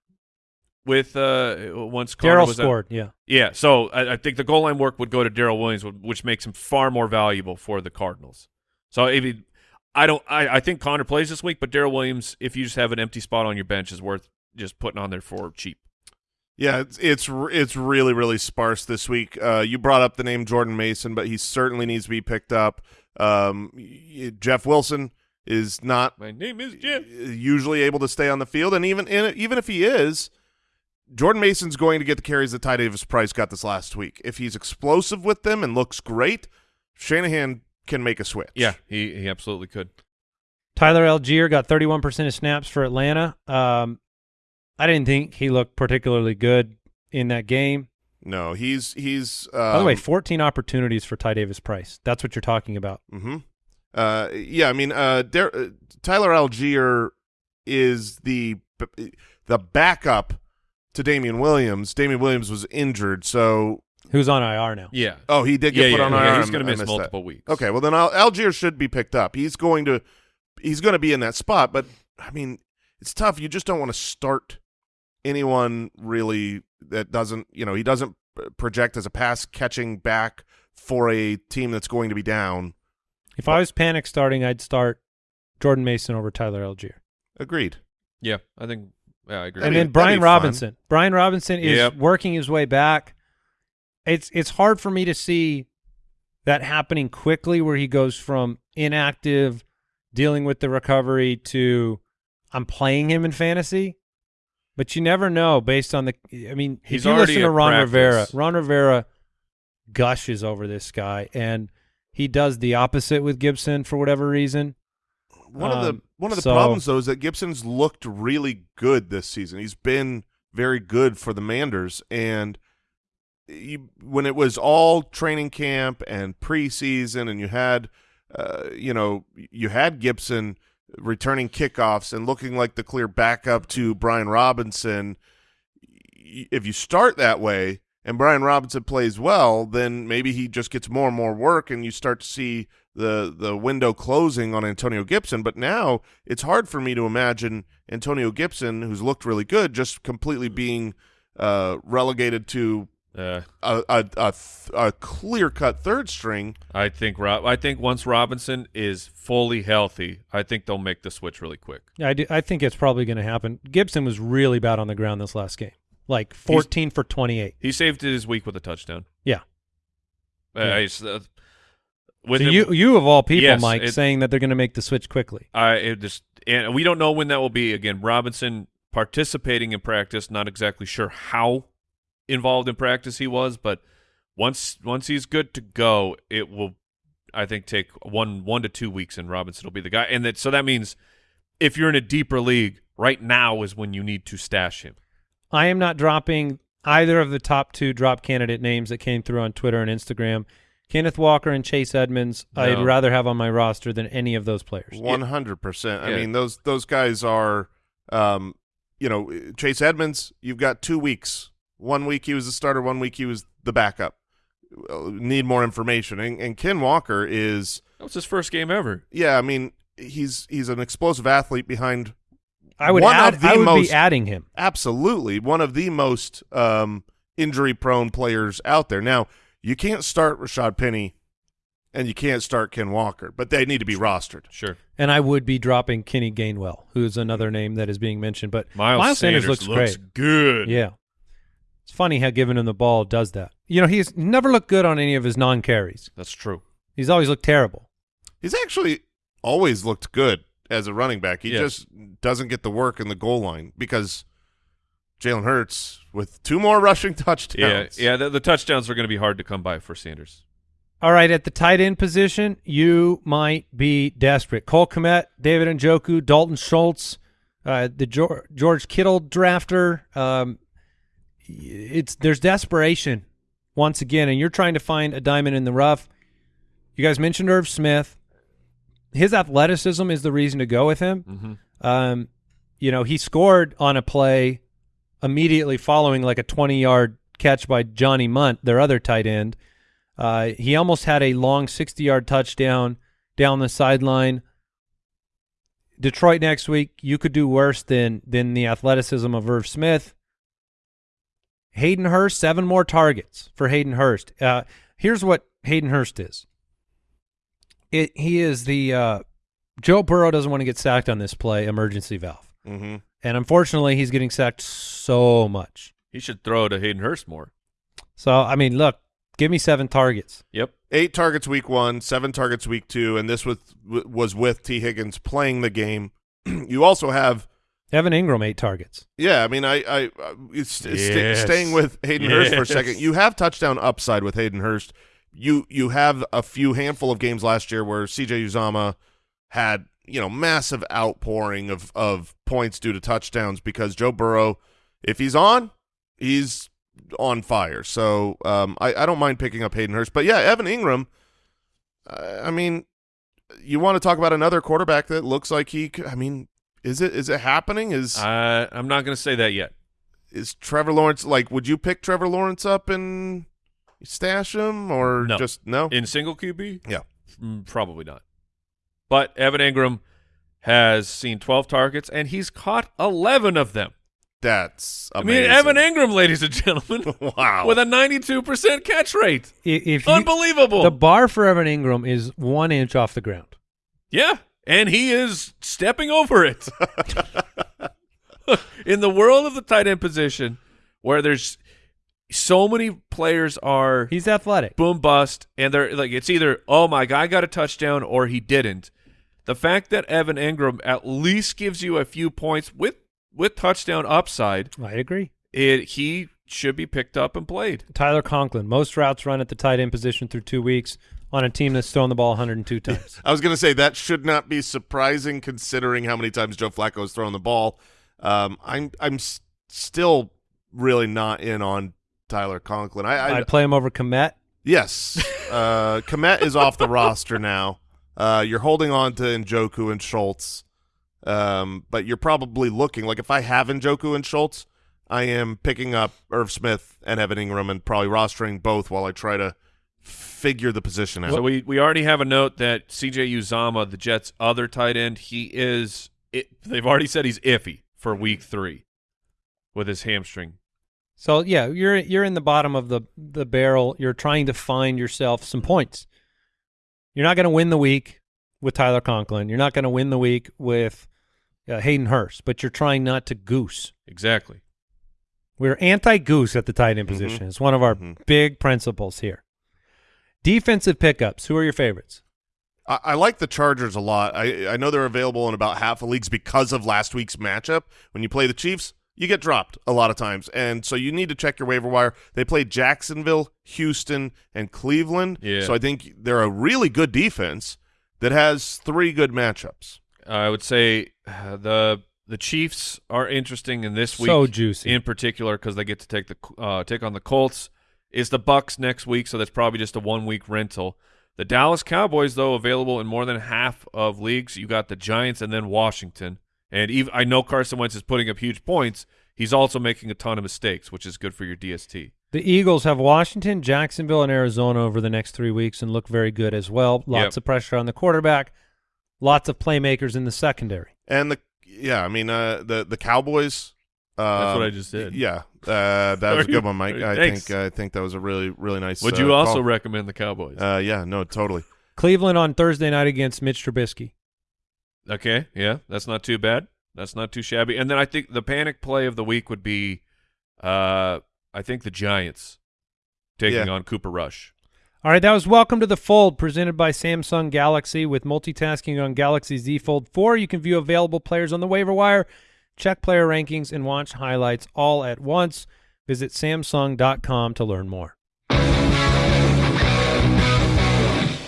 with uh once Darrel out? scored, yeah. Yeah, so I, I think the goal line work would go to Darrel Williams, which makes him far more valuable for the Cardinals. So if he, I don't, I, I think Conner plays this week, but Darrel Williams, if you just have an empty spot on your bench, is worth just putting on there for cheap. Yeah, it's it's it's really really sparse this week. Uh, you brought up the name Jordan Mason, but he certainly needs to be picked up. Um, Jeff Wilson is not My name is Jim. usually able to stay on the field, and even in, even if he is, Jordan Mason's going to get the carries that Ty Davis Price got this last week. If he's explosive with them and looks great, Shanahan can make a switch. Yeah, he he absolutely could. Tyler Allgeier got 31% of snaps for Atlanta. Um, I didn't think he looked particularly good in that game. no, he's he's. Um, By the way, 14 opportunities for Ty Davis Price. That's what you're talking about. Mm-hmm. Uh, yeah, I mean, uh, Dar- uh, Tyler Allgeier is the the backup to Damien Williams. Damien Williams was injured, so Who's on IR now? Yeah, oh, he did get yeah, put yeah, on yeah, IR. He's going to miss missed that. multiple weeks. Okay, well then Al- Allgeier should be picked up. He's going to he's going to be in that spot, but I mean, it's tough. You just don't want to start anyone really that doesn't, you know, he doesn't project as a pass catching back for a team that's going to be down. If I was panic starting, I'd start Jordan Mason over Tyler Allgeier. Agreed. Yeah, I think. Yeah, I agree. and That'd then Brian that'd Robinson. Brian Robinson is Yep. working his way back. It's it's hard for me to see that happening quickly where he goes from inactive dealing with the recovery to I'm playing him in fantasy. But you never know based on the I mean, He's if you already listen to Ron practice. Rivera, Ron Rivera gushes over this guy, and he does the opposite with Gibson for whatever reason. One of the Um, one of the so- problems though is that Gibson's looked really good this season. He's been very good for the Manders, and you, when it was all training camp and preseason, and you had, uh, you know, you had Gibson returning kickoffs and looking like the clear backup to Brian Robinson. If you start that way and Brian Robinson plays well, then maybe he just gets more and more work, and you start to see the the window closing on Antonio Gibson. But now it's hard for me to imagine Antonio Gibson, who's looked really good, just completely being uh, relegated to Uh, a a, a, th- a clear cut third string. I think Rob. I think once Robinson is fully healthy, I think they'll make the switch really quick. I, do, I think it's probably going to happen. Gibson was really bad on the ground this last game, like 14 for 28. He saved his week with a touchdown. Yeah. Uh, Yeah. I s- uh, with so the- you, you of all people, Yes, Mike, it- saying that they're going to make the switch quickly. I it just and we don't know when that will be. Again, Robinson participating in practice, not exactly sure how involved in practice he was, but once once he's good to go, it will I think take one one to two weeks and Robinson will be the guy. And that so that means if you're in a deeper league, right now is when you need to stash him. I am not dropping either of the top two drop candidate names that came through on Twitter and Instagram. Kenneth Walker and Chase Edmonds, I'd rather have on my roster than any of those players. One hundred percent. I Yeah. mean those those guys are, um, you know, Chase Edmonds. You've got two weeks. One week he was the starter. One week he was the backup. Need more information. And, and Ken Walker is, That was his first game ever. yeah. I mean, he's he's an explosive athlete behind. I would one add, of the I would most be adding him. absolutely one of the most um, injury prone players out there. Now you can't start Rashaad Penny, and you can't start Ken Walker, but they need to be rostered. Sure. And I would be dropping Kenny Gainwell, who's another name that is being mentioned. But Miles, Sanders, looks, looks great. good. Yeah. It's funny how giving him the ball does that. You know, he's never looked good on any of his non carries. That's true. He's always looked terrible. He's actually always looked good as a running back. He Yes. just doesn't get the work in the goal line because Jalen Hurts with two more rushing Yeah, touchdowns. yeah. The, the touchdowns are going to be hard to come by for Sanders. All right, at the tight end position, you might be desperate. Cole Kmet, David Njoku, Dalton Schultz, uh, the George, George Kittle drafter. Um, it's there's desperation once again, and you're trying to find a diamond in the rough. You guys mentioned Irv Smith. His athleticism is the reason to go with him. Mm-hmm. Um, you know, he scored on a play immediately following like a 20 yard catch by Johnny Mundt, their other tight end. Uh, he almost had a long 60 yard touchdown down the sideline. Detroit next week, you could do worse than than the athleticism of Irv Smith. Hayden Hurst, seven more targets for Hayden Hurst. Uh, here's what Hayden Hurst is. It he is the uh, Joe Burrow doesn't want to get sacked on this play emergency valve, hmm and unfortunately, he's getting sacked so much. He should throw to Hayden Hurst more. So I mean, look, give me seven targets. Yep. Eight targets week one, seven targets week two, and this was was with Tee Higgins playing the game. you also have Evan Engram eight targets. Yeah, I mean, I, I, uh, it's, sta- Yes. staying with Hayden Hurst for a second. You have touchdown upside with Hayden Hurst. You you have a few handful of games last year where C.J. Uzomah had you know massive outpouring of of points due to touchdowns because Joe Burrow, if he's on, he's on fire. So um, I I don't mind picking up Hayden Hurst, but yeah, Evan Engram. Uh, I mean, you want to talk about another quarterback that looks like he? I mean, is it is it happening? Is Uh, I'm not going to say that yet. is Trevor Lawrence like? Would you pick Trevor Lawrence up and stash him, or No. just no? In single QB? Yeah. Mm, probably not. But Evan Engram has seen 12 targets, and he's caught 11 of them. That's I mean, Evan Engram, ladies and gentlemen, wow. with a 92% catch rate. I- If you, Unbelievable. the bar for Evan Engram is one inch off the ground. yeah, and he is stepping over it. In the world of the tight end position, where there's so many players are He's athletic. boom bust, and they're like it's either oh my guy got a touchdown or he didn't. The fact that Evan Engram at least gives you a few points with with touchdown upside, I agree. it he should be picked up and played. Tyler Conklin, most routes run at the tight end position through two weeks on a team that's thrown the ball 102 times. I was going to say that should not be surprising considering how many times Joe Flacco has thrown the ball. Um, I'm I'm still really not in on Tyler Conklin. I, I I'd play him over Kmet. yes, uh, Kmet is off the roster now. Uh, you're holding on to Njoku and Schultz, um, but you're probably looking like if I have Njoku and Schultz, I am picking up Irv Smith and Evan Engram and probably rostering both while I try to figure the position out. So we we already have a note that C.J. Uzomah, the Jets' other tight end, he is. It, they've already said he's iffy for Week Three with his hamstring. So yeah, you're you're in the bottom of the the barrel. You're trying to find yourself some points. You're not going to win the week with Tyler Conklin. You're not going to win the week with uh, Hayden Hurst, but you're trying not to goose. Exactly. We're anti-goose at the tight end Mhm. position. It's one of our Mhm. big principles here. Defensive pickups. Who are your favorites? I, I like the Chargers a lot. I I know they're available in about half the leagues because of last week's matchup. When you play the Chiefs, you get dropped a lot of times, and so you need to check your waiver wire. They played Jacksonville, Houston, and Cleveland. Yeah. So I think they're a really good defense that has three good matchups. I would say uh, the the Chiefs are interesting in this week. So juicy. in particular because they get to take the uh, take on the Colts. Is the Bucks next week, so that's probably just a one week rental. The Dallas Cowboys, though, available in more than half of leagues. You got the Giants and then Washington. And even, I know Carson Wentz is putting up huge points. He's also making a ton of mistakes, which is good for your DST. The Eagles have Washington, Jacksonville, and Arizona over the next three weeks and look very good as well. Lots Yep. of pressure on the quarterback, lots of playmakers in the secondary. And the yeah, I mean uh, the the Cowboys. Uh, That's um, what I just did. Yeah, uh, that was a good one, Mike. I Thanks. think I think that was a really really nice. Would uh, you also call. recommend the Cowboys? Uh, yeah, no, totally. Cleveland on Thursday night against Mitch Trubisky. okay, yeah, that's not too bad. That's not too shabby. And then I think the panic play of the week would be, uh, I think the Giants taking Yeah. on Cooper Rush. All right, that was Welcome to the Fold, presented by Samsung Galaxy. With multitasking on Galaxy Z Fold 4, you can view available players on the waiver wire, check player rankings, and watch highlights all at once. Visit Samsung.com to learn more.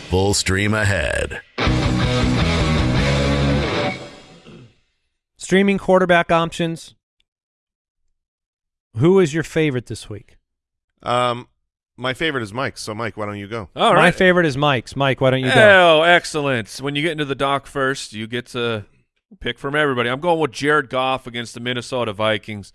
Full stream ahead. Streaming quarterback options. Who is your favorite this week? Um, my favorite is Mike. So Mike, why don't you go? All My favorite is Mike's. Mike, why don't you go? Oh, excellent. When you get into the dock first, you get to pick from everybody. I'm going with Jared Goff against the Minnesota Vikings.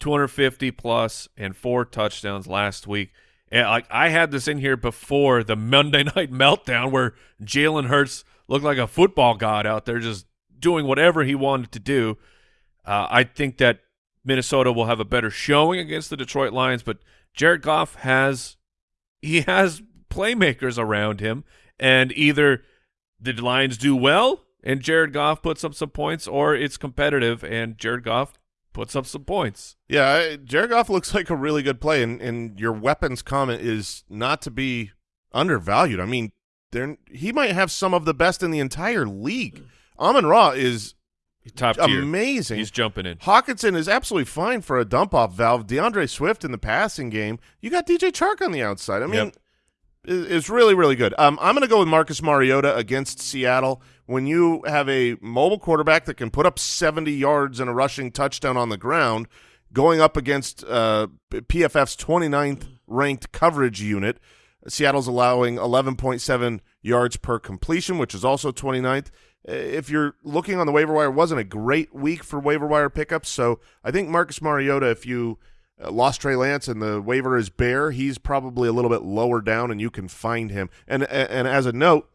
250 plus and four touchdowns last week. And like I had this in here before the Monday night meltdown where Jalen Hurts looked like a football god out there just doing whatever he wanted to do. Uh, I think that Minnesota will have a better showing against the Detroit Lions, but Jared Goff has he has playmakers around him, and either the Lions do well and Jared Goff puts up some points, or it's competitive and Jared Goff puts up some points. Yeah, Jared Goff looks like a really good play, and, and your weapons comment is not to be undervalued. I mean, there he might have some of the best in the entire league. Amon Ra is Top tier. amazing. He's jumping in. Hockenson is absolutely fine for a dump off valve. D'Andre Swift in the passing game. You got DJ Chark on the outside. I mean, Yep. It's really, really good. Um, I'm going to go with Marcus Mariota against Seattle. When you have a mobile quarterback that can put up 70 yards and a rushing touchdown on the ground, going up against uh, PFF's 29th ranked coverage unit, Seattle's allowing 11.7 yards per completion, which is also 29th. Uh, If you're looking on the waiver wire, wasn't a great week for waiver wire pickups. So I think Marcus Mariota, if you uh, lost Trey Lance and the waiver is bare, he's probably a little bit lower down, and you can find him. And and as a note,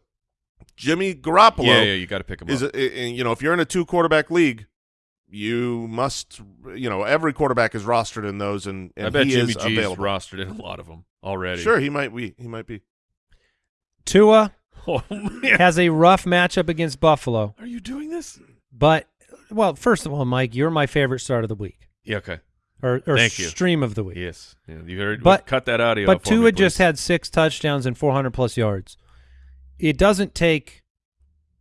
Jimmy Garoppolo Yeah, yeah, you got to pick him is up. a, i- you know if you're in a two quarterback league, you must you know every quarterback is rostered in those, and, and I bet he Jimmy is G is available. rostered in a lot of them already. Sure, he might be. He might be. Tua Oh has a rough matchup against Buffalo, are you doing this? but well, first of all, Mike, you're my favorite start of the week Yeah. Okay. Or, or Thank you. stream of the week. Yes. Yeah, you heard. But- cut that audio. But for Tua me, just had six touchdowns and 400 plus yards. It doesn't take.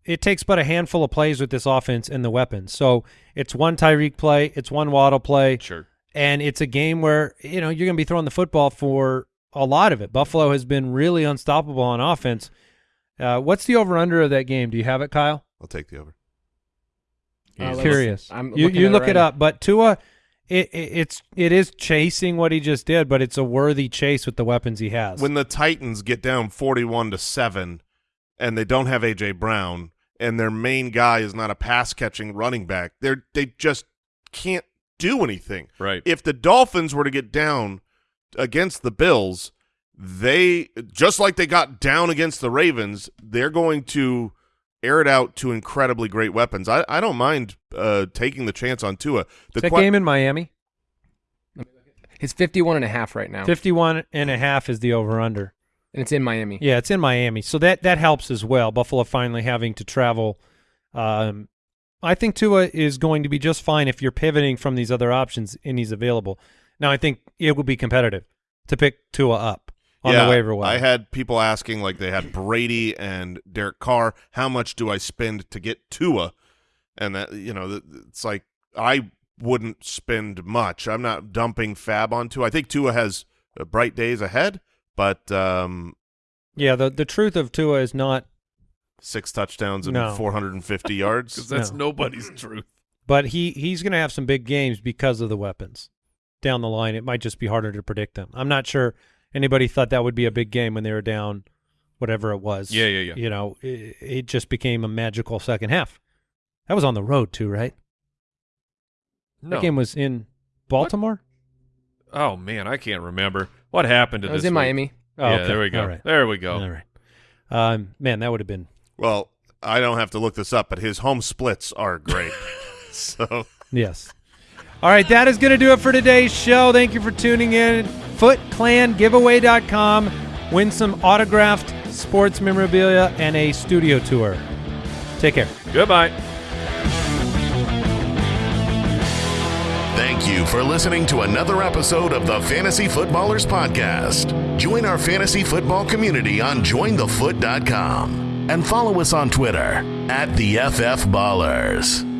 It takes but a handful of plays with this offense and the weapons. So it's one Tyreek play, it's one Waddle play, Sure. and it's a game where you know you're going to be throwing the football for a lot of it. Buffalo has been really unstoppable on offense. Uh, what's the over under of that game? Do you have it, Kyle? I'll take the over. Uh, Curious. I'm you you at look it right up, but Tua, it, it it's it is chasing what he just did, but it's a worthy chase with the weapons he has. When the Titans get down 41 to 7 and they don't have AJ Brown and their main guy is not a pass catching running back, they they just can't do anything. Right. If the Dolphins were to get down against the Bills, they just like they got down against the Ravens, they're going to air it out to incredibly great weapons. I, I don't mind uh, taking the chance on Tua. The Is that que- game in Miami? It's 51 and a half right now. 51 and a half is the over under. And it's in Miami. Yeah, it's in Miami, so that that helps as well. Buffalo finally having to travel. Um, I think Tua is going to be just fine if you're pivoting from these other options and he's available. Now, I think it will be competitive to pick Tua up on yeah, the waiver wire. I had people asking, like they had Brady and Derek Carr, how much do I spend to get Tua? And that you know, it's like I wouldn't spend much. I'm not dumping FAAB on Tua. I think Tua has uh, bright days ahead, but um, yeah, the the truth of Tua is not, six touchdowns and No. 450 Because yards. that's No. nobody's truth. but he he's going to have some big games because of the weapons down the line. It might just be harder to predict them. I'm not sure anybody thought that would be a big game when they were down, whatever it was. Yeah, yeah, yeah. You know, it, it just became a magical second half. That was on the road too, right? No. That game was in Baltimore. oh man, I can't remember what happened to It was this in week? Miami. Oh, yeah, okay. there we go. All right. There we go. All right. Um, man, that would have been Well, I don't have to look this up, but his home splits are great. so yes. All right, that is going to do it for today's show. Thank you for tuning in. FootClanGiveaway.com. Win some autographed sports memorabilia and a studio tour. Take care. Goodbye. Thank you for listening to another episode of the Fantasy Footballers Podcast. Join our fantasy football community on jointhefoot.com and follow us on Twitter at the FF Ballers.